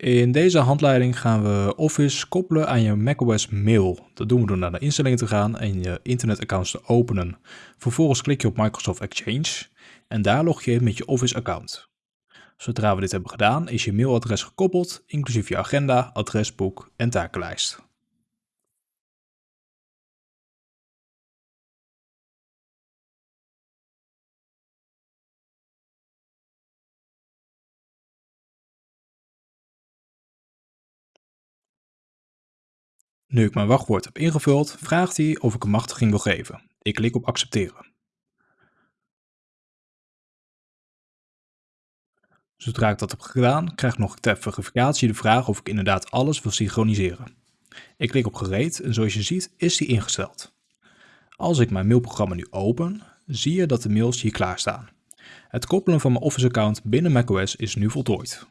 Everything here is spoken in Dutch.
In deze handleiding gaan we Office koppelen aan je macOS mail. Dat doen we door naar de instellingen te gaan en je internetaccounts te openen. Vervolgens klik je op Microsoft Exchange en daar log je in met je Office account. Zodra we dit hebben gedaan is je mailadres gekoppeld, inclusief je agenda, adresboek en takenlijst. Nu ik mijn wachtwoord heb ingevuld, vraagt hij of ik een machtiging wil geven. Ik klik op accepteren. Zodra ik dat heb gedaan, krijg ik nog ter verificatie de vraag of ik inderdaad alles wil synchroniseren. Ik klik op gereed en zoals je ziet is die ingesteld. Als ik mijn mailprogramma nu open, zie je dat de mails hier klaarstaan. Het koppelen van mijn Office account binnen macOS is nu voltooid.